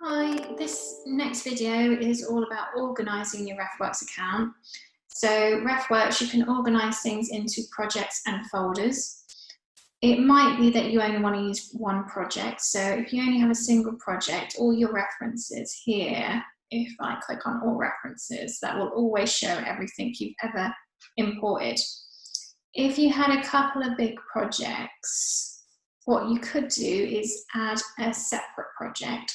Hi, this next video is all about organising your RefWorks account. So RefWorks, you can organise things into projects and folders. It might be that you only want to use one project. So if you only have a single project, all your references here, if I click on all references, that will always show everything you've ever imported. If you had a couple of big projects, what you could do is add a separate project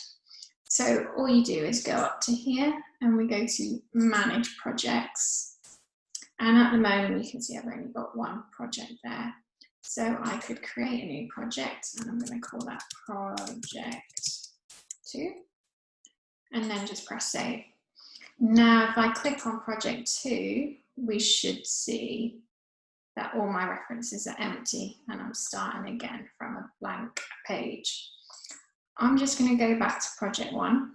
so all you do is go up to here and we go to manage projects. And at the moment you can see I've only got one project there. So I could create a new project and I'm going to call that project two and then just press save. Now if I click on project two, we should see that all my references are empty and I'm starting again from a blank page. I'm just going to go back to project one.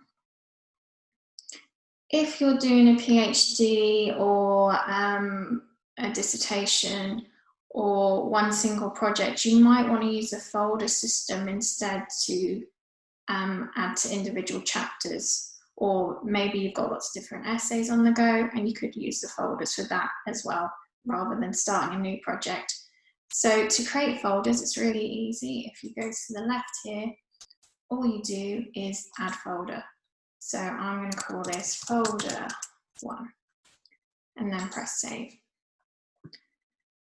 If you're doing a PhD or um, a dissertation or one single project, you might want to use a folder system instead to um, add to individual chapters. Or maybe you've got lots of different essays on the go and you could use the folders for that as well, rather than starting a new project. So to create folders, it's really easy. If you go to the left here, all you do is add folder. So I'm going to call this folder one and then press save.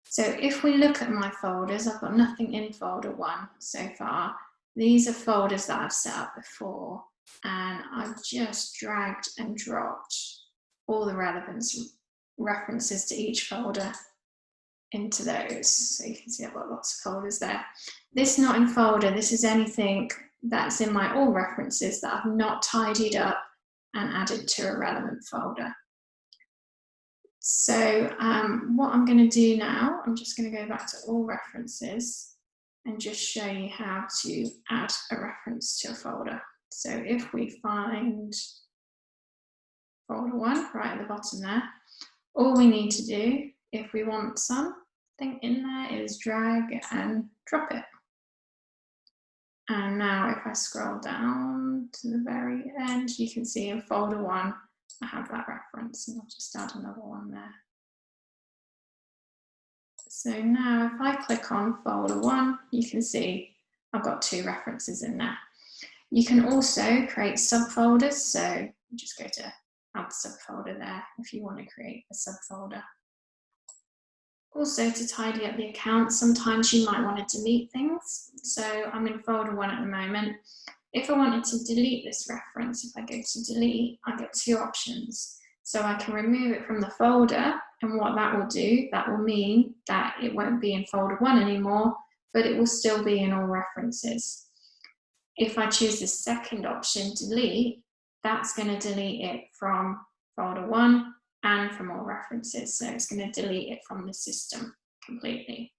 So if we look at my folders, I've got nothing in folder one so far. These are folders that I've set up before and I've just dragged and dropped all the relevance references to each folder into those. So you can see I've got lots of folders there. This not in folder, this is anything that's in my all references that I've not tidied up and added to a relevant folder. So um, what I'm going to do now, I'm just going to go back to all references and just show you how to add a reference to a folder. So if we find folder one right at the bottom there, all we need to do if we want something in there is drag and drop it. And now if I scroll down to the very end, you can see in folder one, I have that reference and I'll just add another one there. So now if I click on folder one, you can see I've got two references in there. You can also create subfolders. So just go to add subfolder there if you want to create a subfolder. Also to tidy up the account, sometimes you might want to delete things. So I'm in folder one at the moment. If I wanted to delete this reference, if I go to delete, I get two options. So I can remove it from the folder and what that will do, that will mean that it won't be in folder one anymore, but it will still be in all references. If I choose the second option, delete, that's going to delete it from folder one from all references. So it's going to delete it from the system completely.